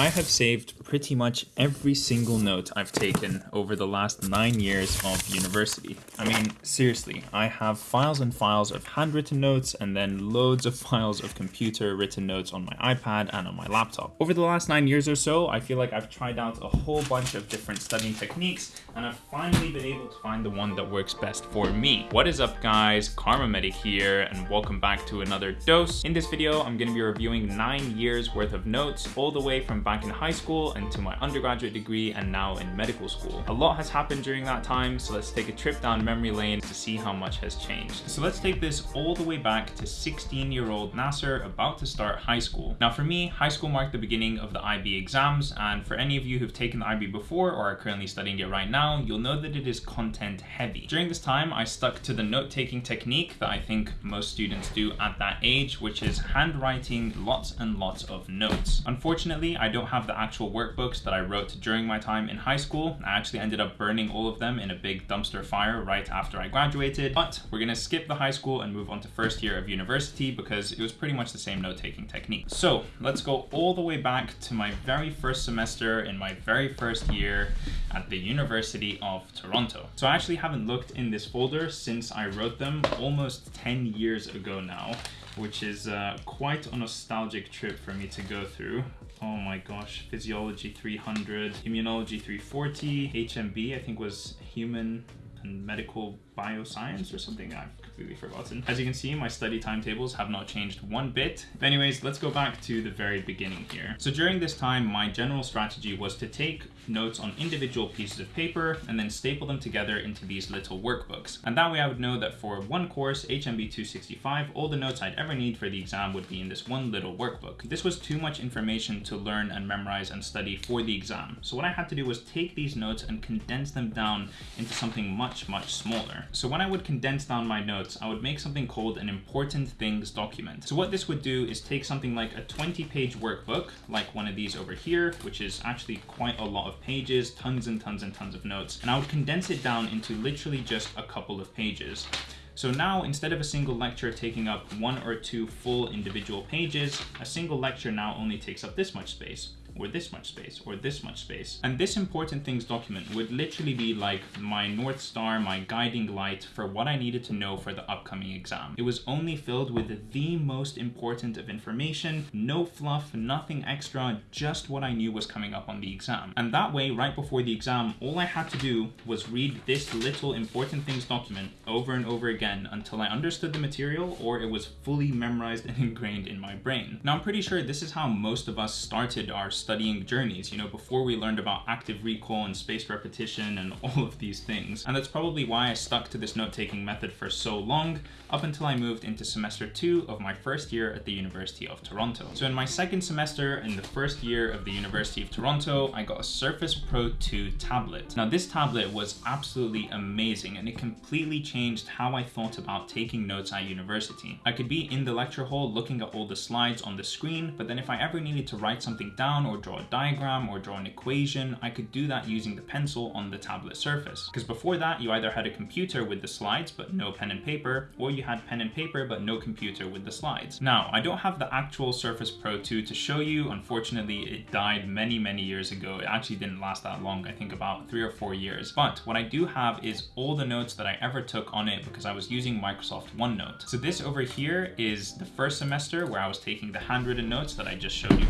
I have saved pretty much every single note I've taken over the last nine years of university. I mean, seriously, I have files and files of handwritten notes and then loads of files of computer written notes on my iPad and on my laptop. Over the last nine years or so, I feel like I've tried out a whole bunch of different studying techniques and I've finally been able to find the one that works best for me. What is up guys, Kharma Medic here and welcome back to another dose. In this video, I'm gonna be reviewing nine years worth of notes all the way from back in high school and to my undergraduate degree and now in medical school. A lot has happened during that time, so let's take a trip down memory lane to see how much has changed. So let's take this all the way back to 16 year old Nasser about to start high school. Now for me, high school marked the beginning of the IB exams and for any of you who've taken the IB before or are currently studying it right now, you'll know that it is content heavy. During this time, I stuck to the note-taking technique that I think most students do at that age, which is handwriting lots and lots of notes. Unfortunately, I don't have the actual workbooks that I wrote during my time in high school. I actually ended up burning all of them in a big dumpster fire right after I graduated. But we're gonna skip the high school and move on to first year of university because it was pretty much the same note-taking technique. So let's go all the way back to my very first semester in my very first year at the University of Toronto. So I actually haven't looked in this folder since I wrote them almost 10 years ago now which is uh, quite a nostalgic trip for me to go through. Oh my gosh, Physiology 300, Immunology 340, HMB I think was Human and Medical Bioscience or something I've completely forgotten. As you can see, my study timetables have not changed one bit. But anyways, let's go back to the very beginning here. So during this time, my general strategy was to take notes on individual pieces of paper and then staple them together into these little workbooks. And that way I would know that for one course, HMB 265, all the notes I'd ever need for the exam would be in this one little workbook. This was too much information to learn and memorize and study for the exam. So what I had to do was take these notes and condense them down into something much, much smaller. So when I would condense down my notes, I would make something called an important things document. So what this would do is take something like a 20 page workbook, like one of these over here, which is actually quite a lot of pages, tons and tons and tons of notes, and I would condense it down into literally just a couple of pages. So now, instead of a single lecture taking up one or two full individual pages, a single lecture now only takes up this much space or this much space, or this much space. And this important things document would literally be like my North Star, my guiding light for what I needed to know for the upcoming exam. It was only filled with the most important of information, no fluff, nothing extra, just what I knew was coming up on the exam. And that way, right before the exam, all I had to do was read this little important things document over and over again until I understood the material or it was fully memorized and ingrained in my brain. Now, I'm pretty sure this is how most of us started our studying journeys, you know, before we learned about active recall and spaced repetition and all of these things. And that's probably why I stuck to this note-taking method for so long, up until I moved into semester two of my first year at the University of Toronto. So in my second semester in the first year of the University of Toronto, I got a Surface Pro 2 tablet. Now this tablet was absolutely amazing and it completely changed how I thought about taking notes at university. I could be in the lecture hall looking at all the slides on the screen, but then if I ever needed to write something down or draw a diagram or draw an equation, I could do that using the pencil on the tablet surface. Because before that, you either had a computer with the slides, but no pen and paper, or you had pen and paper, but no computer with the slides. Now, I don't have the actual Surface Pro 2 to show you. Unfortunately, it died many, many years ago. It actually didn't last that long, I think about three or four years. But what I do have is all the notes that I ever took on it because I was using Microsoft OneNote. So this over here is the first semester where I was taking the handwritten notes that I just showed you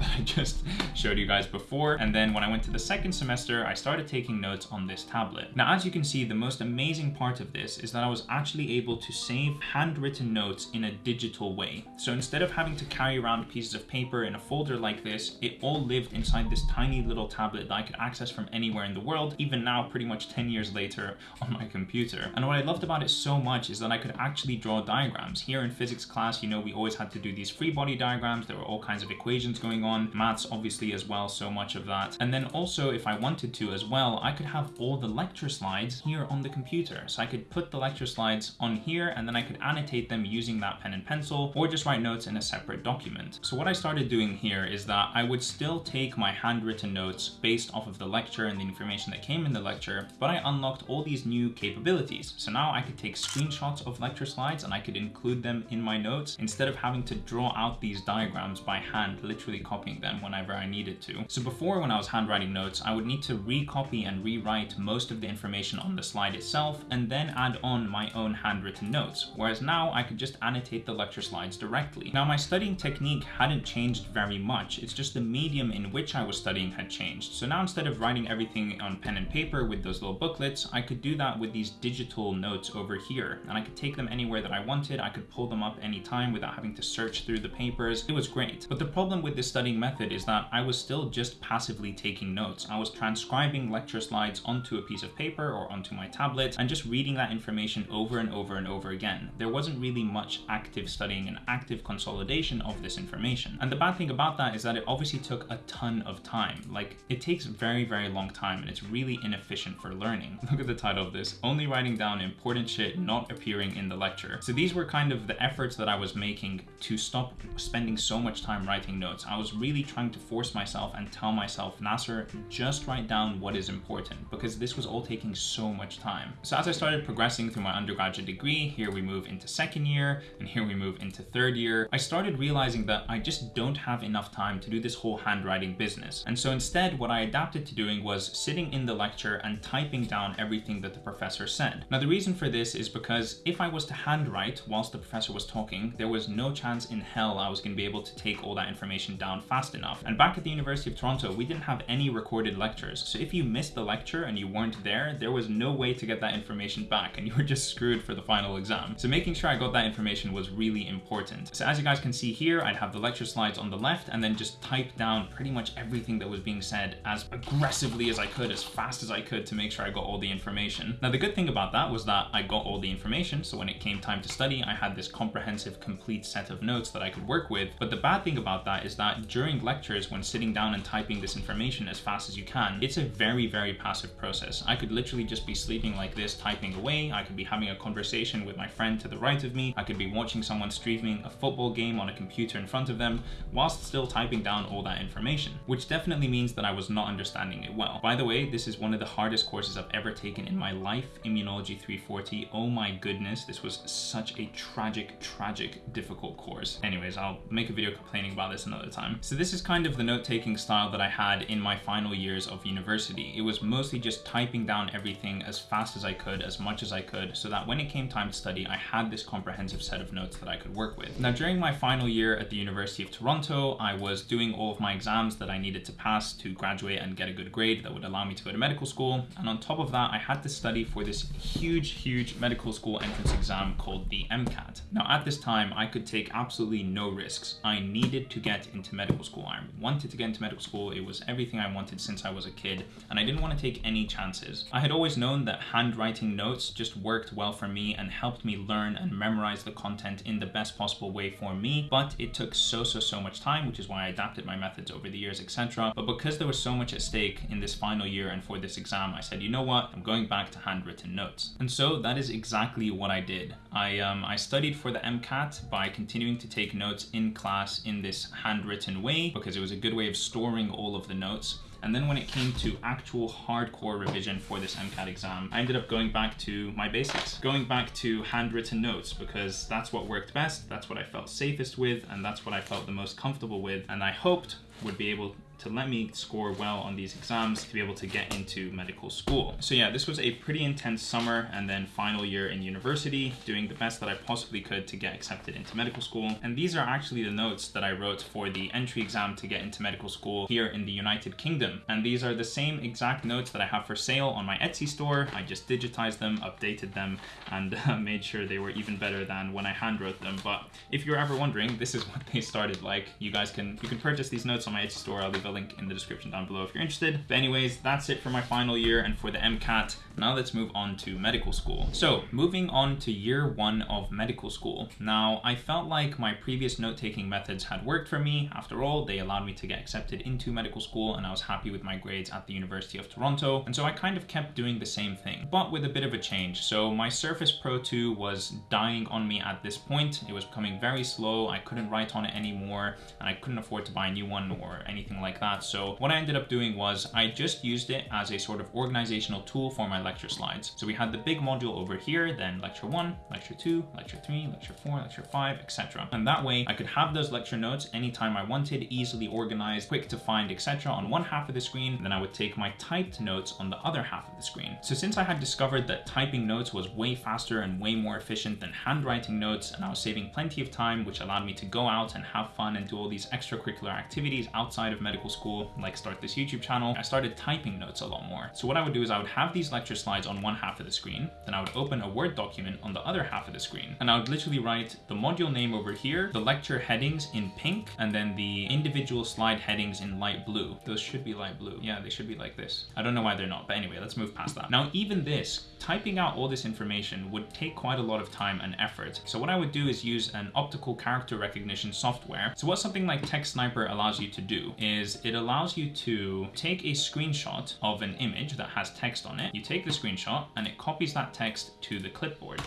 that I just showed you guys before. And then when I went to the second semester, I started taking notes on this tablet. Now, as you can see, the most amazing part of this is that I was actually able to save handwritten notes in a digital way. So instead of having to carry around pieces of paper in a folder like this, it all lived inside this tiny little tablet that I could access from anywhere in the world, even now pretty much 10 years later on my computer. And what I loved about it so much is that I could actually draw diagrams. Here in physics class, you know, we always had to do these free body diagrams. There were all kinds of equations going on on, maths obviously as well, so much of that. And then also if I wanted to as well, I could have all the lecture slides here on the computer. So I could put the lecture slides on here and then I could annotate them using that pen and pencil or just write notes in a separate document. So what I started doing here is that I would still take my handwritten notes based off of the lecture and the information that came in the lecture, but I unlocked all these new capabilities. So now I could take screenshots of lecture slides and I could include them in my notes instead of having to draw out these diagrams by hand, literally copy recopying them whenever I needed to. So before when I was handwriting notes, I would need to recopy and rewrite most of the information on the slide itself and then add on my own handwritten notes, whereas now I could just annotate the lecture slides directly. Now my studying technique hadn't changed very much, it's just the medium in which I was studying had changed. So now instead of writing everything on pen and paper with those little booklets, I could do that with these digital notes over here, and I could take them anywhere that I wanted, I could pull them up anytime without having to search through the papers. It was great. But the problem with this studying method is that I was still just passively taking notes. I was transcribing lecture slides onto a piece of paper or onto my tablet and just reading that information over and over and over again. There wasn't really much active studying and active consolidation of this information. And the bad thing about that is that it obviously took a ton of time. Like it takes very, very long time and it's really inefficient for learning. Look at the title of this, only writing down important shit not appearing in the lecture. So these were kind of the efforts that I was making to stop spending so much time writing notes. I was really trying to force myself and tell myself, Nasser, just write down what is important because this was all taking so much time. So as I started progressing through my undergraduate degree, here we move into second year and here we move into third year, I started realizing that I just don't have enough time to do this whole handwriting business. And so instead, what I adapted to doing was sitting in the lecture and typing down everything that the professor said. Now, the reason for this is because if I was to handwrite whilst the professor was talking, there was no chance in hell I was going to be able to take all that information down fast enough. And back at the University of Toronto, we didn't have any recorded lectures. So if you missed the lecture and you weren't there, there was no way to get that information back and you were just screwed for the final exam. So making sure I got that information was really important. So as you guys can see here, I'd have the lecture slides on the left and then just type down pretty much everything that was being said as aggressively as I could, as fast as I could to make sure I got all the information. Now the good thing about that was that I got all the information, so when it came time to study, I had this comprehensive, complete set of notes that I could work with. But the bad thing about that is that during lectures, when sitting down and typing this information as fast as you can, it's a very, very passive process. I could literally just be sleeping like this, typing away. I could be having a conversation with my friend to the right of me. I could be watching someone streaming a football game on a computer in front of them whilst still typing down all that information, which definitely means that I was not understanding it well. By the way, this is one of the hardest courses I've ever taken in my life, Immunology 340. Oh my goodness, this was such a tragic, tragic, difficult course. Anyways, I'll make a video complaining about this another time. So this is kind of the note-taking style that I had in my final years of university. It was mostly just typing down everything as fast as I could, as much as I could, so that when it came time to study, I had this comprehensive set of notes that I could work with. Now, during my final year at the University of Toronto, I was doing all of my exams that I needed to pass to graduate and get a good grade that would allow me to go to medical school. And on top of that, I had to study for this huge, huge medical school entrance exam called the MCAT. Now, at this time, I could take absolutely no risks. I needed to get into medical school. I wanted to get into medical school. It was everything I wanted since I was a kid, and I didn't want to take any chances. I had always known that handwriting notes just worked well for me and helped me learn and memorize the content in the best possible way for me, but it took so, so, so much time, which is why I adapted my methods over the years, etc. But because there was so much at stake in this final year and for this exam, I said, you know what, I'm going back to handwritten notes. And so that is exactly what I did. I, um, I studied for the MCAT by continuing to take notes in class in this handwritten way because it was a good way of storing all of the notes. And then when it came to actual hardcore revision for this MCAT exam, I ended up going back to my basics, going back to handwritten notes because that's what worked best, that's what I felt safest with, and that's what I felt the most comfortable with. And I hoped would be able to let me score well on these exams to be able to get into medical school. So yeah, this was a pretty intense summer and then final year in university, doing the best that I possibly could to get accepted into medical school. And these are actually the notes that I wrote for the entry exam to get into medical school here in the United Kingdom. And these are the same exact notes that I have for sale on my Etsy store. I just digitized them, updated them, and uh, made sure they were even better than when I handwrote them. But if you're ever wondering, this is what they started like. You guys can, you can purchase these notes on my Etsy store. I'll leave link in the description down below if you're interested. But anyways, that's it for my final year and for the MCAT. Now let's move on to medical school. So moving on to year one of medical school. Now I felt like my previous note-taking methods had worked for me. After all, they allowed me to get accepted into medical school and I was happy with my grades at the University of Toronto. And so I kind of kept doing the same thing, but with a bit of a change. So my Surface Pro 2 was dying on me at this point. It was becoming very slow. I couldn't write on it anymore and I couldn't afford to buy a new one or anything like that. So what I ended up doing was I just used it as a sort of organizational tool for my lecture slides. So we had the big module over here, then lecture one, lecture two, lecture three, lecture four, lecture five, etc. And that way I could have those lecture notes anytime I wanted, easily organized, quick to find, etc. on one half of the screen. Then I would take my typed notes on the other half of the screen. So since I had discovered that typing notes was way faster and way more efficient than handwriting notes, and I was saving plenty of time, which allowed me to go out and have fun and do all these extracurricular activities outside of medical school, like start this YouTube channel, I started typing notes a lot more. So what I would do is I would have these lecture slides on one half of the screen, then I would open a Word document on the other half of the screen, and I would literally write the module name over here, the lecture headings in pink, and then the individual slide headings in light blue. Those should be light blue. Yeah, they should be like this. I don't know why they're not, but anyway, let's move past that. Now, even this, typing out all this information would take quite a lot of time and effort. So what I would do is use an optical character recognition software. So what something like TextSniper allows you to do is it allows you to take a screenshot of an image that has text on it. You take the screenshot and it copies that text to the clipboard.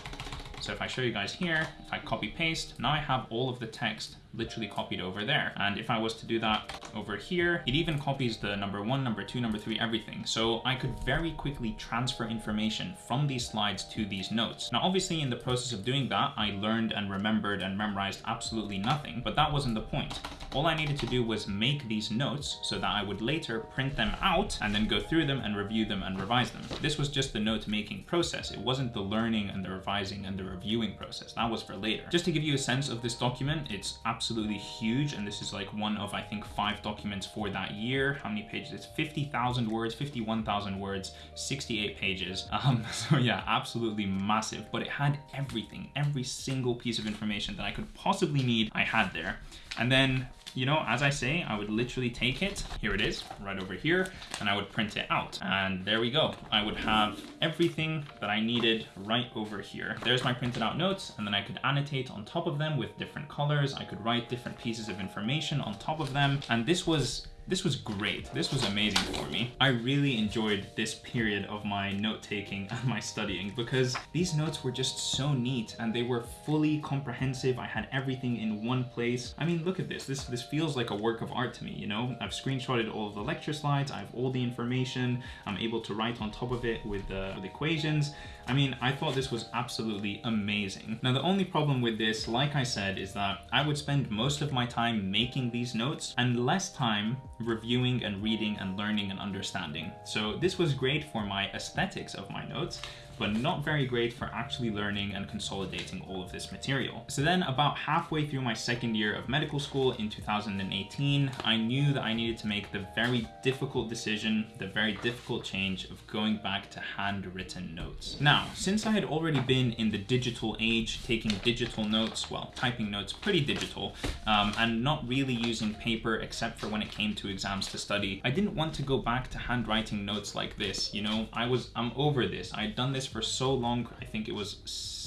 So if I show you guys here, if I copy paste, now I have all of the text literally copied over there. And if I was to do that over here, it even copies the number one, number two, number three, everything. So I could very quickly transfer information from these slides to these notes. Now, obviously in the process of doing that, I learned and remembered and memorized absolutely nothing, but that wasn't the point. All I needed to do was make these notes so that I would later print them out and then go through them and review them and revise them. This was just the note making process. It wasn't the learning and the revising and the reviewing process. That was for later. Just to give you a sense of this document, it's absolutely huge. And this is like one of, I think, five documents for that year. How many pages? It's 50,000 words, 51,000 words, 68 pages. Um, so yeah, absolutely massive, but it had everything, every single piece of information that I could possibly need, I had there. And then you know, as I say, I would literally take it, here it is, right over here, and I would print it out. And there we go. I would have everything that I needed right over here. There's my printed out notes, and then I could annotate on top of them with different colors. I could write different pieces of information on top of them. And this was this was great. This was amazing for me. I really enjoyed this period of my note-taking and my studying because these notes were just so neat and they were fully comprehensive. I had everything in one place. I mean, look at this. This, this feels like a work of art to me, you know? I've screenshotted all of the lecture slides. I have all the information. I'm able to write on top of it with, uh, with equations. I mean, I thought this was absolutely amazing. Now, the only problem with this, like I said, is that I would spend most of my time making these notes and less time reviewing and reading and learning and understanding. So this was great for my aesthetics of my notes, but not very great for actually learning and consolidating all of this material. So then about halfway through my second year of medical school in 2018, I knew that I needed to make the very difficult decision, the very difficult change of going back to handwritten notes. Now, since I had already been in the digital age, taking digital notes, well, typing notes pretty digital, um, and not really using paper except for when it came to exams to study, I didn't want to go back to handwriting notes like this, you know? I was, I'm over this. I had done this for so long, I think it was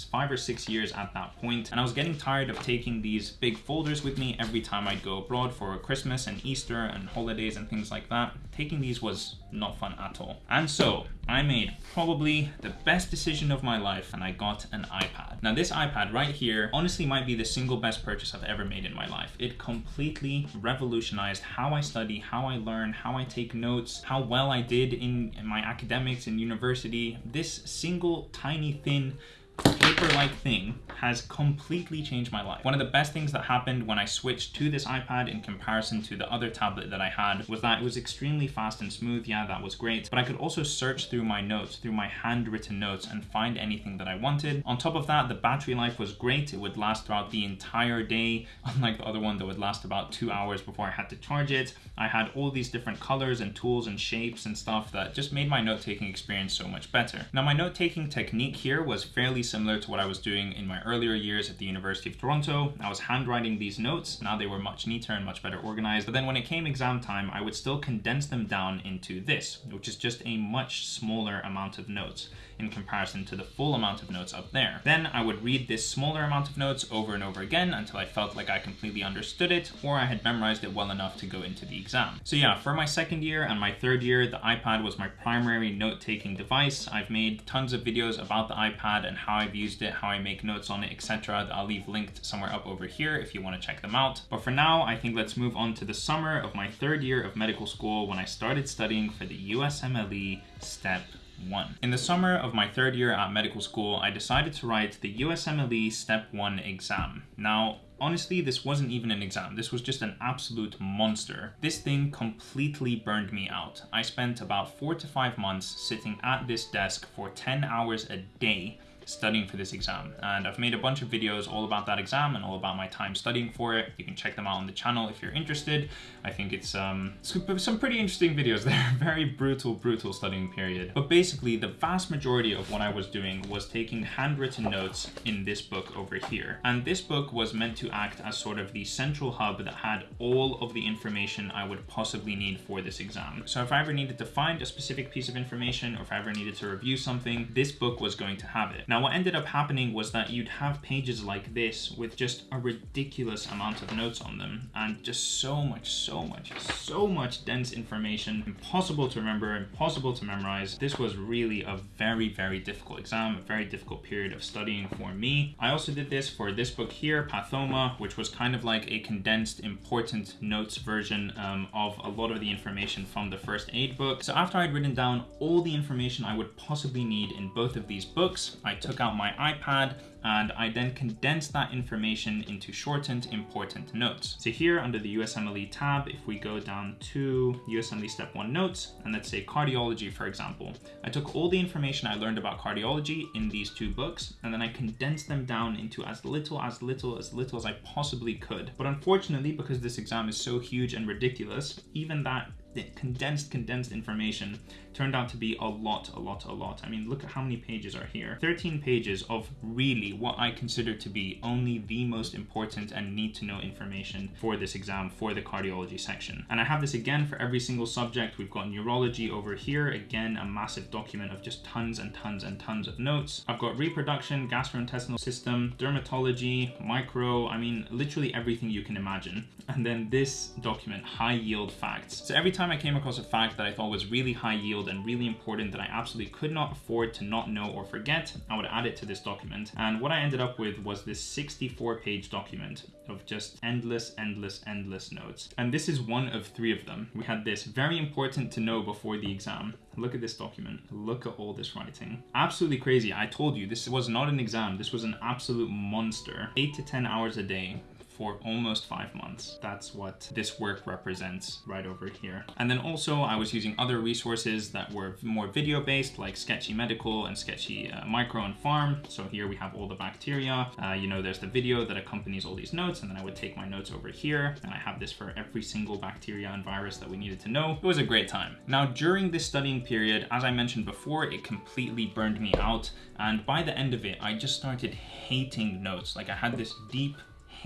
five or six years at that point, and I was getting tired of taking these big folders with me every time I'd go abroad for Christmas and Easter and holidays and things like that. Taking these was not fun at all. And so I made probably the best decision of my life and I got an iPad. Now this iPad right here honestly might be the single best purchase I've ever made in my life. It completely revolutionized how I study, how I learn, how I take notes, how well I did in, in my academics in university. This single tiny thin paper-like thing has completely changed my life. One of the best things that happened when I switched to this iPad in comparison to the other tablet that I had was that it was extremely fast and smooth. Yeah, that was great. But I could also search through my notes, through my handwritten notes and find anything that I wanted. On top of that, the battery life was great. It would last throughout the entire day, unlike the other one that would last about two hours before I had to charge it. I had all these different colors and tools and shapes and stuff that just made my note-taking experience so much better. Now, my note-taking technique here was fairly similar to what I was doing in my earlier years at the University of Toronto. I was handwriting these notes. Now they were much neater and much better organized. But then when it came exam time, I would still condense them down into this, which is just a much smaller amount of notes. In comparison to the full amount of notes up there. Then I would read this smaller amount of notes over and over again until I felt like I completely understood it or I had memorized it well enough to go into the exam. So yeah, for my second year and my third year, the iPad was my primary note-taking device. I've made tons of videos about the iPad and how I've used it, how I make notes on it, etc. That I'll leave linked somewhere up over here if you want to check them out. But for now, I think let's move on to the summer of my third year of medical school when I started studying for the USMLE STEP 1. In the summer of my third year at medical school, I decided to write the USMLE Step 1 exam. Now, honestly, this wasn't even an exam. This was just an absolute monster. This thing completely burned me out. I spent about four to five months sitting at this desk for 10 hours a day studying for this exam. And I've made a bunch of videos all about that exam and all about my time studying for it. You can check them out on the channel if you're interested. I think it's um, some pretty interesting videos there. Very brutal, brutal studying period. But basically, the vast majority of what I was doing was taking handwritten notes in this book over here. And this book was meant to act as sort of the central hub that had all of the information I would possibly need for this exam. So if I ever needed to find a specific piece of information or if I ever needed to review something, this book was going to have it. Now, what ended up happening was that you'd have pages like this with just a ridiculous amount of notes on them and just so much, so much, so much dense information, impossible to remember, impossible to memorize. This was really a very, very difficult exam, a very difficult period of studying for me. I also did this for this book here, Pathoma, which was kind of like a condensed important notes version um, of a lot of the information from the first aid book. So after I'd written down all the information I would possibly need in both of these books, I took out my iPad and I then condensed that information into shortened important notes. So here under the USMLE tab, if we go down to USMLE Step 1 notes, and let's say cardiology, for example, I took all the information I learned about cardiology in these two books, and then I condensed them down into as little, as little, as little as I possibly could. But unfortunately, because this exam is so huge and ridiculous, even that condensed, condensed information turned out to be a lot, a lot, a lot. I mean, look at how many pages are here. 13 pages of really what I consider to be only the most important and need to know information for this exam for the cardiology section. And I have this again for every single subject. We've got neurology over here. Again, a massive document of just tons and tons and tons of notes. I've got reproduction, gastrointestinal system, dermatology, micro, I mean, literally everything you can imagine. And then this document, high yield facts. So every time I came across a fact that I thought was really high yield and really important that I absolutely could not afford to not know or forget, I would add it to this document. And what I ended up with was this 64 page document of just endless, endless, endless notes. And this is one of three of them. We had this very important to know before the exam. Look at this document. Look at all this writing. Absolutely crazy. I told you, this was not an exam. This was an absolute monster. Eight to 10 hours a day for almost five months. That's what this work represents right over here. And then also I was using other resources that were more video based like Sketchy Medical and Sketchy uh, Micro and Pharm. So here we have all the bacteria. Uh, you know, there's the video that accompanies all these notes and then I would take my notes over here and I have this for every single bacteria and virus that we needed to know. It was a great time. Now during this studying period, as I mentioned before, it completely burned me out. And by the end of it, I just started hating notes. Like I had this deep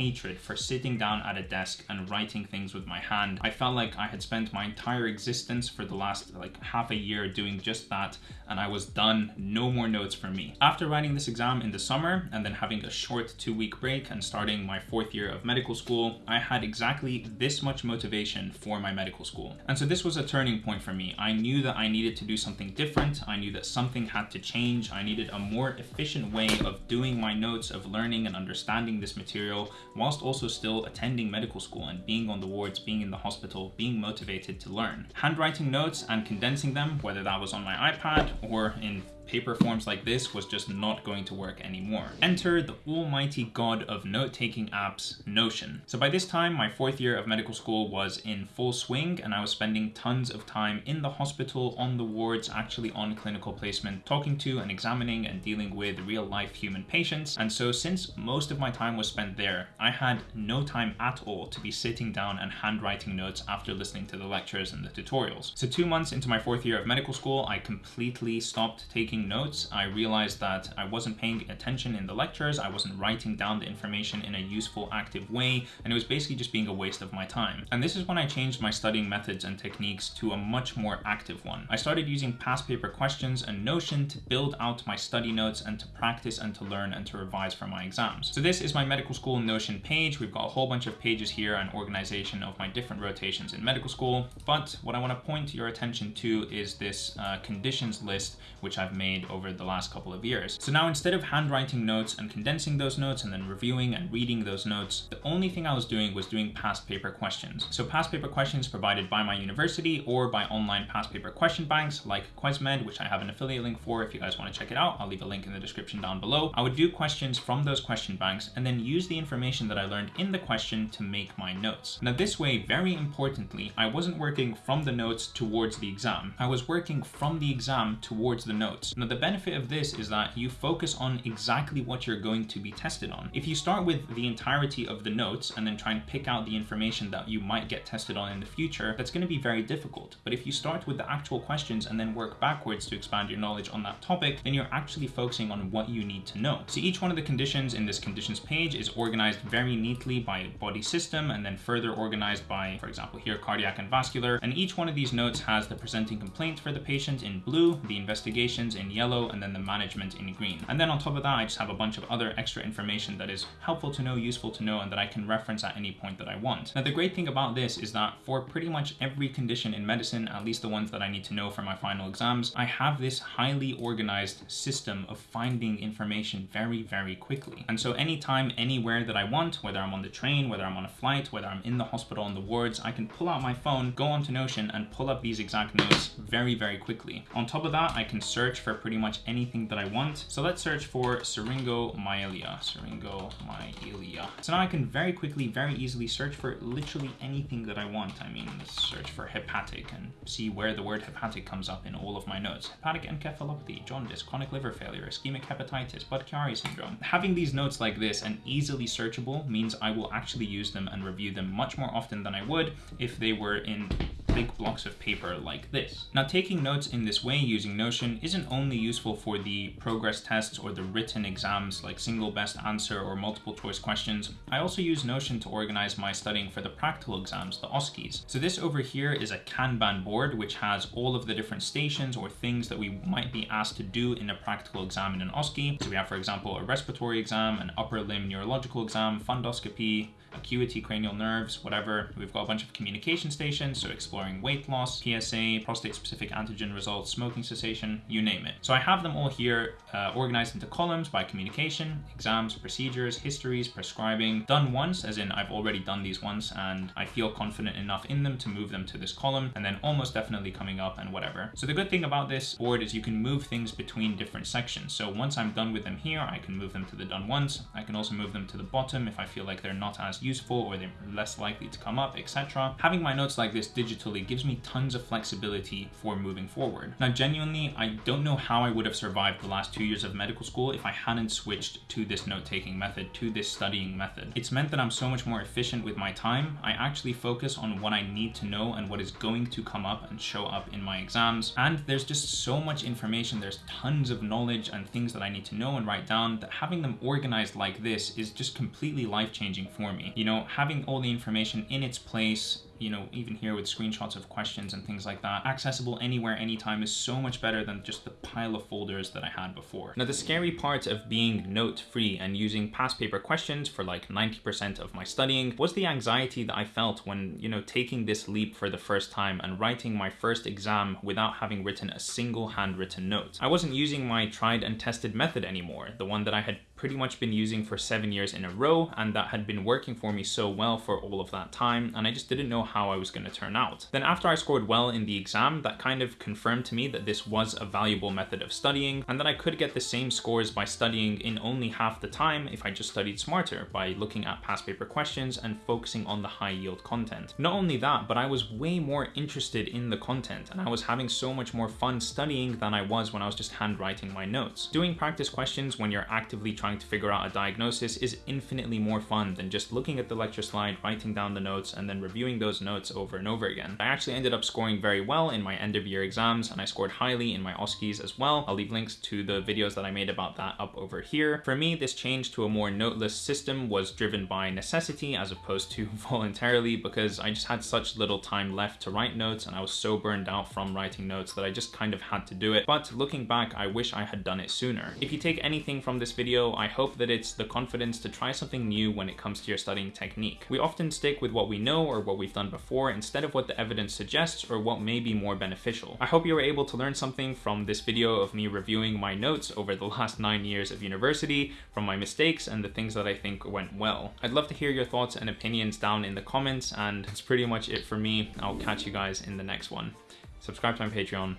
hatred for sitting down at a desk and writing things with my hand. I felt like I had spent my entire existence for the last like half a year doing just that and I was done, no more notes for me. After writing this exam in the summer and then having a short two week break and starting my fourth year of medical school, I had exactly this much motivation for my medical school. And so this was a turning point for me. I knew that I needed to do something different. I knew that something had to change. I needed a more efficient way of doing my notes, of learning and understanding this material whilst also still attending medical school and being on the wards, being in the hospital, being motivated to learn. Handwriting notes and condensing them, whether that was on my iPad or in paper forms like this was just not going to work anymore. Enter the almighty god of note-taking apps, Notion. So by this time, my fourth year of medical school was in full swing and I was spending tons of time in the hospital, on the wards, actually on clinical placement, talking to and examining and dealing with real life human patients. And so since most of my time was spent there, I had no time at all to be sitting down and handwriting notes after listening to the lectures and the tutorials. So two months into my fourth year of medical school, I completely stopped taking taking notes, I realized that I wasn't paying attention in the lectures, I wasn't writing down the information in a useful, active way, and it was basically just being a waste of my time. And this is when I changed my studying methods and techniques to a much more active one. I started using past paper questions and Notion to build out my study notes and to practice and to learn and to revise for my exams. So this is my medical school Notion page. We've got a whole bunch of pages here and organization of my different rotations in medical school. But what I want to point your attention to is this uh, conditions list, which I've made over the last couple of years. So now instead of handwriting notes and condensing those notes and then reviewing and reading those notes, the only thing I was doing was doing past paper questions. So past paper questions provided by my university or by online past paper question banks like QuesMed, which I have an affiliate link for if you guys want to check it out. I'll leave a link in the description down below. I would do questions from those question banks and then use the information that I learned in the question to make my notes. Now this way, very importantly, I wasn't working from the notes towards the exam. I was working from the exam towards the notes. Now the benefit of this is that you focus on exactly what you're going to be tested on. If you start with the entirety of the notes and then try and pick out the information that you might get tested on in the future, that's going to be very difficult. But if you start with the actual questions and then work backwards to expand your knowledge on that topic, then you're actually focusing on what you need to know. So each one of the conditions in this conditions page is organized very neatly by body system and then further organized by, for example, here cardiac and vascular. And each one of these notes has the presenting complaint for the patient in blue, the investigations in yellow, and then the management in green. And then on top of that, I just have a bunch of other extra information that is helpful to know, useful to know, and that I can reference at any point that I want. Now, the great thing about this is that for pretty much every condition in medicine, at least the ones that I need to know for my final exams, I have this highly organized system of finding information very, very quickly. And so anytime, anywhere that I want, whether I'm on the train, whether I'm on a flight, whether I'm in the hospital in the wards, I can pull out my phone, go onto Notion, and pull up these exact notes very, very quickly. On top of that, I can search for pretty much anything that I want. So let's search for syringomyelia, syringomyelia. So now I can very quickly, very easily search for literally anything that I want. I mean, let's search for hepatic and see where the word hepatic comes up in all of my notes. Hepatic encephalopathy, jaundice, chronic liver failure, ischemic hepatitis, Budd-Chiari syndrome. Having these notes like this and easily searchable means I will actually use them and review them much more often than I would if they were in big blocks of paper like this. Now taking notes in this way using Notion isn't only useful for the progress tests or the written exams like single best answer or multiple choice questions, I also use Notion to organize my studying for the practical exams, the OSCEs. So this over here is a Kanban board which has all of the different stations or things that we might be asked to do in a practical exam in an OSCE. So we have for example a respiratory exam, an upper limb neurological exam, fundoscopy, acuity, cranial nerves, whatever. We've got a bunch of communication stations, so exploring weight loss, PSA, prostate-specific antigen results, smoking cessation, you name it. So I have them all here uh, organized into columns by communication, exams, procedures, histories, prescribing, done once, as in I've already done these once and I feel confident enough in them to move them to this column, and then almost definitely coming up and whatever. So the good thing about this board is you can move things between different sections. So once I'm done with them here, I can move them to the done once. I can also move them to the bottom if I feel like they're not as useful or they're less likely to come up, etc. Having my notes like this digitally gives me tons of flexibility for moving forward. Now, genuinely, I don't know how I would have survived the last two years of medical school if I hadn't switched to this note-taking method, to this studying method. It's meant that I'm so much more efficient with my time. I actually focus on what I need to know and what is going to come up and show up in my exams. And there's just so much information. There's tons of knowledge and things that I need to know and write down that having them organized like this is just completely life-changing for me. You know, having all the information in its place you know, even here with screenshots of questions and things like that, accessible anywhere, anytime is so much better than just the pile of folders that I had before. Now, the scary part of being note-free and using past paper questions for like 90% of my studying was the anxiety that I felt when, you know, taking this leap for the first time and writing my first exam without having written a single handwritten note. I wasn't using my tried and tested method anymore, the one that I had pretty much been using for seven years in a row and that had been working for me so well for all of that time and I just didn't know how I was going to turn out. Then after I scored well in the exam, that kind of confirmed to me that this was a valuable method of studying and that I could get the same scores by studying in only half the time if I just studied smarter by looking at past paper questions and focusing on the high yield content. Not only that, but I was way more interested in the content and I was having so much more fun studying than I was when I was just handwriting my notes. Doing practice questions when you're actively trying trying to figure out a diagnosis is infinitely more fun than just looking at the lecture slide, writing down the notes, and then reviewing those notes over and over again. I actually ended up scoring very well in my end of year exams and I scored highly in my OSCEs as well. I'll leave links to the videos that I made about that up over here. For me, this change to a more noteless system was driven by necessity as opposed to voluntarily because I just had such little time left to write notes and I was so burned out from writing notes that I just kind of had to do it. But looking back, I wish I had done it sooner. If you take anything from this video, I hope that it's the confidence to try something new when it comes to your studying technique. We often stick with what we know or what we've done before instead of what the evidence suggests or what may be more beneficial. I hope you were able to learn something from this video of me reviewing my notes over the last nine years of university, from my mistakes and the things that I think went well. I'd love to hear your thoughts and opinions down in the comments and that's pretty much it for me. I'll catch you guys in the next one. Subscribe to my Patreon.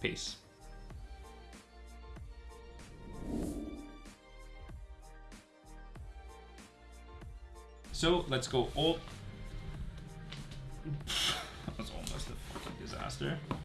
Peace. So let's go all. that was almost a fucking disaster.